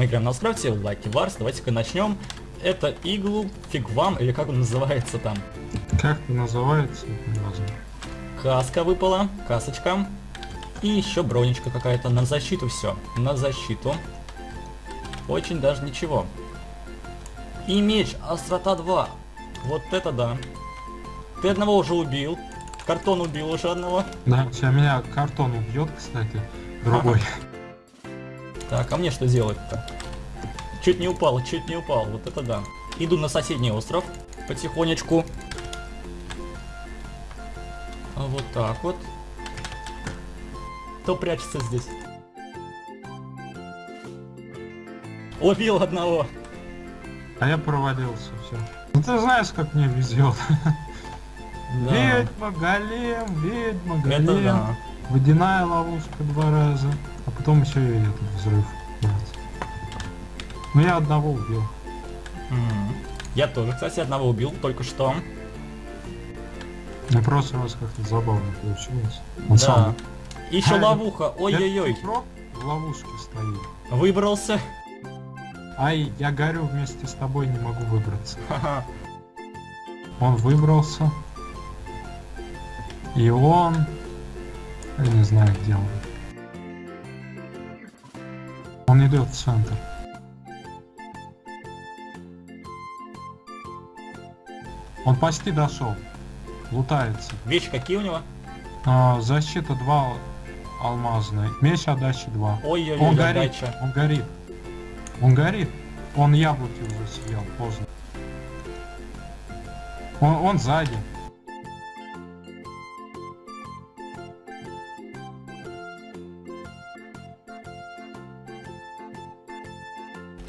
Мы играем на острове Лаки Варс. Давайте-ка начнем. Это иглу, фиг вам, или как он называется там. Как называется? Каска выпала, касочка. И еще бронечка какая-то. На защиту все. На защиту. Очень даже ничего. И меч, острота 2. Вот это да. Ты одного уже убил. Картон убил уже одного. Да, сейчас меня картон убьет, кстати. Другой. Так, а мне что делать-то? Чуть не упал, чуть не упал. Вот это да. Иду на соседний остров. Потихонечку. А вот так вот. Кто прячется здесь? Убил одного. А я провалился, все. Ну ты знаешь, как мне везет. Да. Ведьма, голем, ведьма, Это голем. да. Водяная ловушка два раза. А потом еще и этот взрыв. Ну я одного убил. М. Я тоже, кстати, одного убил только что. Ну просто вас как-то забавно получилось. Он Да. сам- Еще А, ловуха. Ой-ой-ой. В ловушке стоит. Выбрался. Ай, я горю вместе с тобой, не могу выбраться. Ха-ха. Он выбрался. И он... Я не знаю, где он. Он идет в центр. Он почти дошел. Лутается. Вещи какие у него? А, защита 2 алмазная. Меч отдачи 2. Ой-ой-ой, Он горит. отдача. Он горит. Он горит. Он яблоки уже съел, поздно. Он, он сзади.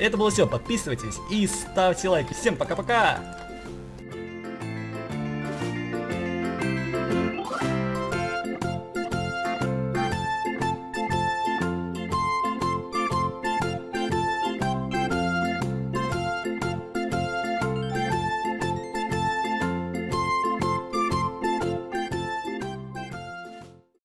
Это было все. Подписывайтесь и ставьте лайки. Всем пока-пока.